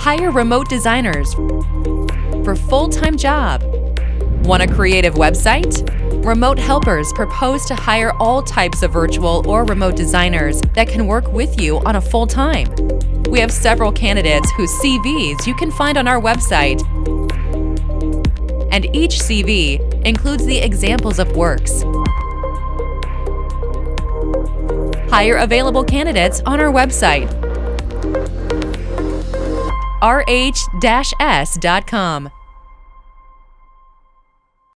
Hire remote designers for full-time job. Want a creative website? Remote Helpers propose to hire all types of virtual or remote designers that can work with you on a full-time. We have several candidates whose CVs you can find on our website. And each CV includes the examples of works. Hire available candidates on our website rh-s.com.